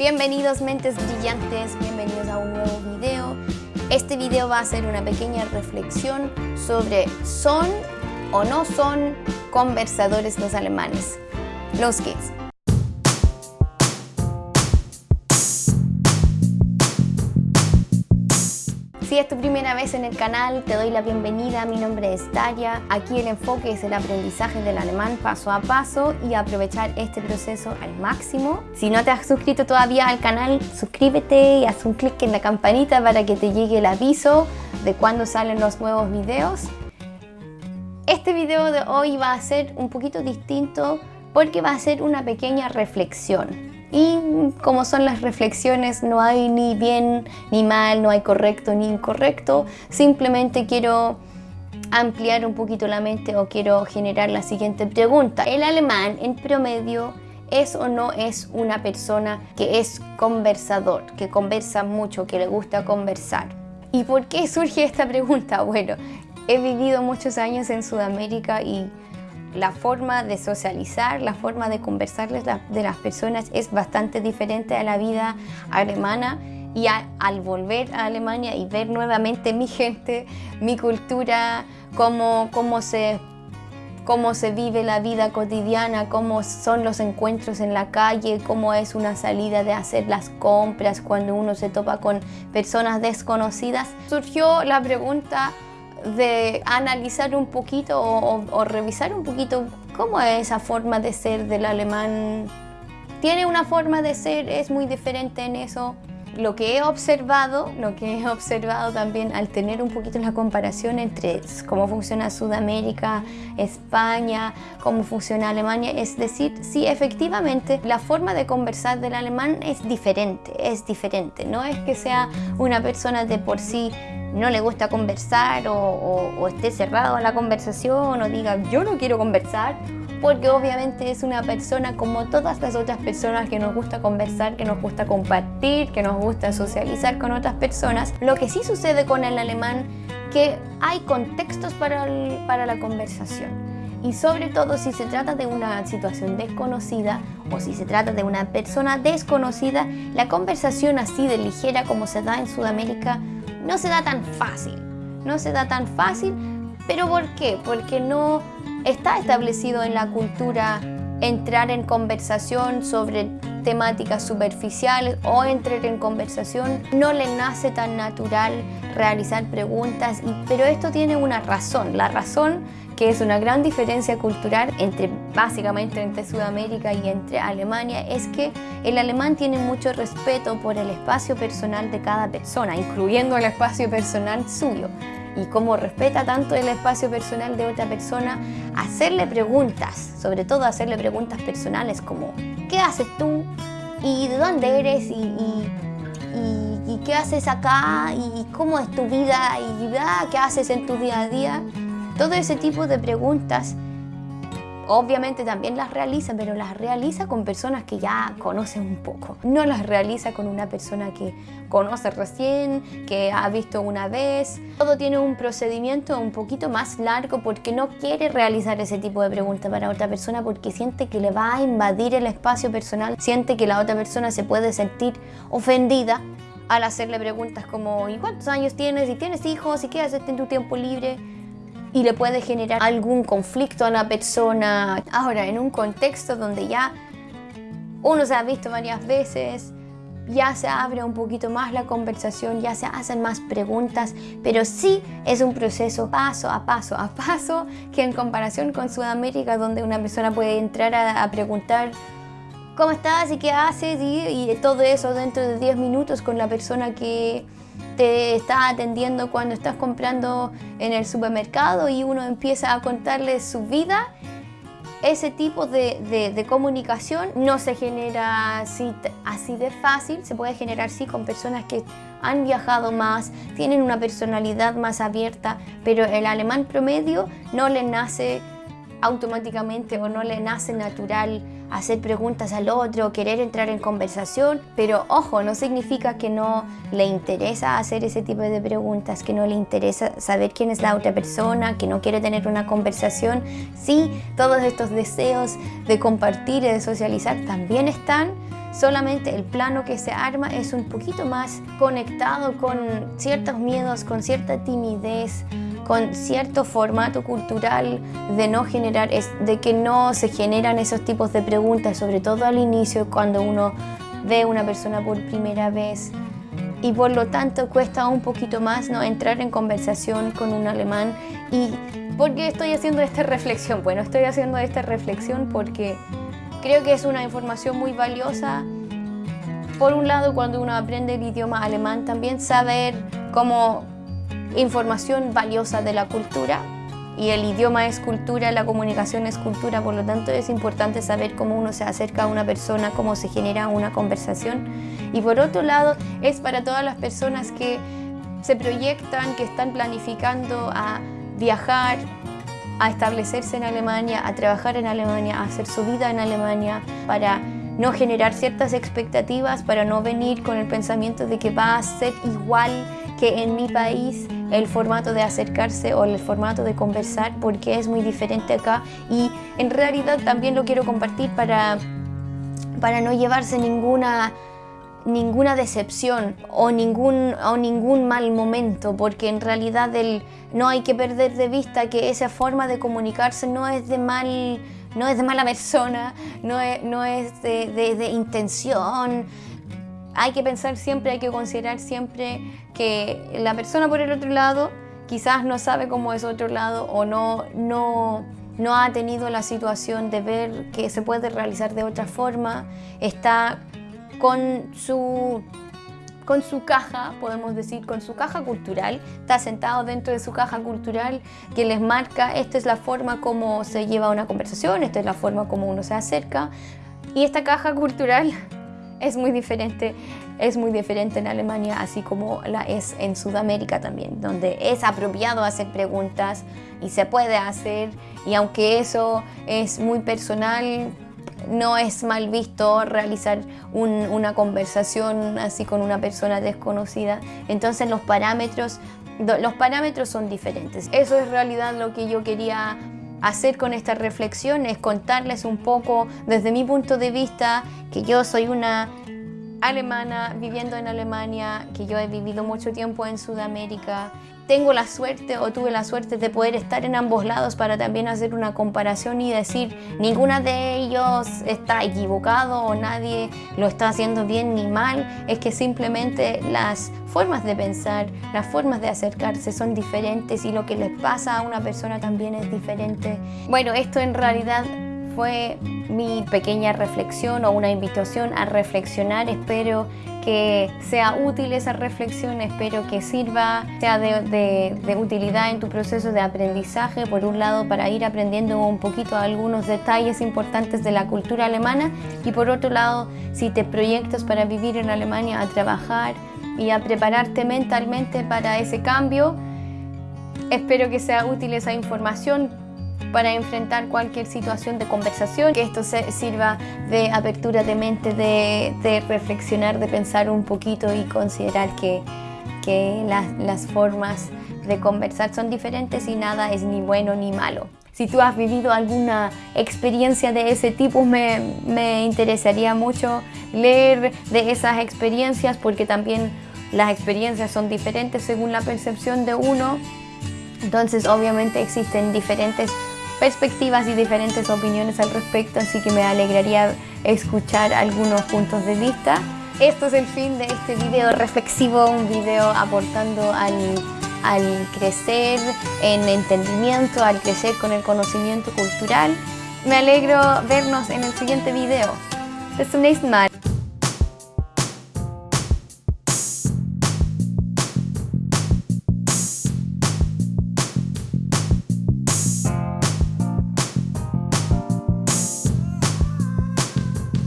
Bienvenidos mentes brillantes, bienvenidos a un nuevo video. Este video va a ser una pequeña reflexión sobre son o no son conversadores los alemanes, los kids. Si es tu primera vez en el canal, te doy la bienvenida. Mi nombre es Daria. Aquí el enfoque es el aprendizaje del alemán paso a paso y aprovechar este proceso al máximo. Si no te has suscrito todavía al canal, suscríbete y haz un clic en la campanita para que te llegue el aviso de cuando salen los nuevos videos. Este video de hoy va a ser un poquito distinto porque va a ser una pequeña reflexión. Y como son las reflexiones, no hay ni bien ni mal, no hay correcto ni incorrecto. Simplemente quiero ampliar un poquito la mente o quiero generar la siguiente pregunta. ¿El alemán en promedio es o no es una persona que es conversador, que conversa mucho, que le gusta conversar? ¿Y por qué surge esta pregunta? Bueno, he vivido muchos años en Sudamérica y la forma de socializar, la forma de conversarles de las personas es bastante diferente a la vida alemana. Y al volver a Alemania y ver nuevamente mi gente, mi cultura, cómo, cómo, se, cómo se vive la vida cotidiana, cómo son los encuentros en la calle, cómo es una salida de hacer las compras cuando uno se topa con personas desconocidas, surgió la pregunta de analizar un poquito o, revisar un poquito cómo es esa forma de ser del alemán. Tiene una forma de ser, es muy diferente en eso. Lo que he observado, lo que he observado también al tener un poquito la comparación entre cómo funciona Sudamérica, España, cómo funciona Alemania, es decir, sí, efectivamente, la forma de conversar del alemán es diferente, es diferente. No es que sea una persona de por sí no le gusta conversar o, esté cerrado a la conversación o diga yo no quiero conversar porque obviamente es una persona como todas las otras personas que nos gusta conversar, que nos gusta compartir, que nos gusta socializar con otras personas. Lo que sí sucede con el alemán que hay contextos para, para la conversación y sobre todo si se trata de una situación desconocida o si se trata de una persona desconocida, la conversación así de ligera como se da en Sudamérica no se da tan fácil. No se da tan fácil, pero ¿por qué? Porque no está establecido en la cultura entrar en conversación sobre temáticas superficiales o entrar en conversación. No le nace tan natural realizar preguntas, pero esto tiene una razón. La razón que es una gran diferencia cultural entre básicamente entre Sudamérica y entre Alemania es que el alemán tiene mucho respeto por el espacio personal de cada persona, incluyendo el espacio personal suyo. Y como respeta tanto el espacio personal de otra persona, hacerle preguntas, sobre todo hacerle preguntas personales como ¿qué haces tú? ¿Y de dónde eres? ¿Y, y, qué haces acá? ¿Y cómo es tu vida? ¿Y ah, qué haces en tu día a día? Todo ese tipo de preguntas obviamente también las realiza, pero las realiza con personas que ya conocen un poco. No las realiza con una persona que conoce recién, que ha visto una vez. Todo tiene un procedimiento un poquito más largo porque no quiere realizar ese tipo de preguntas para otra persona porque siente que le va a invadir el espacio personal, siente que la otra persona se puede sentir ofendida al hacerle preguntas como ¿y cuántos años tienes? ¿y tienes hijos? ¿y qué haces en tu tiempo libre? Y le puede generar algún conflicto a la persona. Ahora, en un contexto donde ya uno se ha visto varias veces, ya se abre un poquito más la conversación, ya se hacen más preguntas, pero sí es un proceso paso a paso a paso que en comparación con Sudamérica donde una persona puede entrar a, preguntar ¿cómo estás y qué haces? Y, todo eso dentro de 10 minutos con la persona que te está atendiendo cuando estás comprando en el supermercado y uno empieza a contarle su vida, ese tipo de, comunicación no se genera así, así, de fácil, se puede generar sí con personas que han viajado más, tienen una personalidad más abierta, pero el alemán promedio no le nace automáticamente o no le nace natural hacer preguntas al otro, querer entrar en conversación, pero ojo, no significa que no le interesa hacer ese tipo de preguntas, que no le interesa saber quién es la otra persona, que no quiere tener una conversación. Sí, todos estos deseos de compartir y de socializar también están, solamente el plano que se arma es un poquito más conectado con ciertos miedos, con cierta timidez, con cierto formato cultural de no generar, de que no se generan esos tipos de preguntas, sobre todo al inicio cuando uno ve a una persona por primera vez y por lo tanto cuesta un poquito más ¿no? entrar en conversación con un alemán y ¿por qué estoy haciendo esta reflexión? Bueno, estoy haciendo esta reflexión porque creo que es una información muy valiosa por un lado cuando uno aprende el idioma alemán también saber cómo información valiosa de la cultura y el idioma es cultura, la comunicación es cultura, por lo tanto es importante saber cómo uno se acerca a una persona, cómo se genera una conversación. Y por otro lado, es para todas las personas que se proyectan, que están planificando a viajar, a establecerse en Alemania, a trabajar en Alemania, a hacer su vida en Alemania, para no generar ciertas expectativas, para no venir con el pensamiento de que va a ser igual que en mi país el formato de acercarse o el formato de conversar porque es muy diferente acá. Y en realidad también lo quiero compartir para, para no llevarse ninguna ninguna decepción o ningún, o ningún mal momento, porque en realidad no hay que perder de vista que esa forma de comunicarse no es de mal, no es de mala persona, no es, no es de, de, de intención, hay que pensar siempre, hay que considerar siempre que la persona por el otro lado quizás no sabe cómo es otro lado o no, no, no ha tenido la situación de ver que se puede realizar de otra forma, está con su, con su caja, podemos decir, con su caja cultural, está sentado dentro de su caja cultural que les marca esta es la forma como se lleva una conversación, esta es la forma como uno se acerca. Y esta caja cultural es muy diferente, es muy diferente en Alemania, así como la es en Sudamérica también, donde es apropiado hacer preguntas y se puede hacer, y aunque eso es muy personal, no es mal visto realizar una conversación así con una persona desconocida. Entonces los parámetros, los parámetros son diferentes. Eso es realidad lo que yo quería hacer con esta reflexión es contarles un poco desde mi punto de vista que yo soy una alemana viviendo en Alemania, que yo he vivido mucho tiempo en Sudamérica. Tengo la suerte o tuve la suerte de poder estar en ambos lados para también hacer una comparación y decir ninguna de ellos está equivocado o nadie lo está haciendo bien ni mal. Es que simplemente las formas de pensar, las formas de acercarse son diferentes y lo que les pasa a una persona también es diferente. Bueno, esto en realidad fue mi pequeña reflexión o una invitación a reflexionar. Espero que sea útil esa reflexión, espero que sirva, sea de, utilidad en tu proceso de aprendizaje, por un lado para ir aprendiendo un poquito algunos detalles importantes de la cultura alemana y por otro lado si te proyectas para vivir en Alemania, a trabajar y a prepararte mentalmente para ese cambio, espero que sea útil esa información para enfrentar cualquier situación de conversación, que esto sirva de apertura de mente, de, reflexionar, de pensar un poquito y considerar que, que las, formas de conversar son diferentes y nada es ni bueno ni malo. Si tú has vivido alguna experiencia de ese tipo, me, me, interesaría mucho leer de esas experiencias porque también las experiencias son diferentes según la percepción de uno. Entonces, obviamente existen diferentes perspectivas y diferentes opiniones al respecto, así que me alegraría escuchar algunos puntos de vista. Esto es el fin de este video reflexivo, un video aportando al, al crecer en entendimiento, al crecer con el conocimiento cultural. Me alegro vernos en el siguiente video. Bis zum nächsten.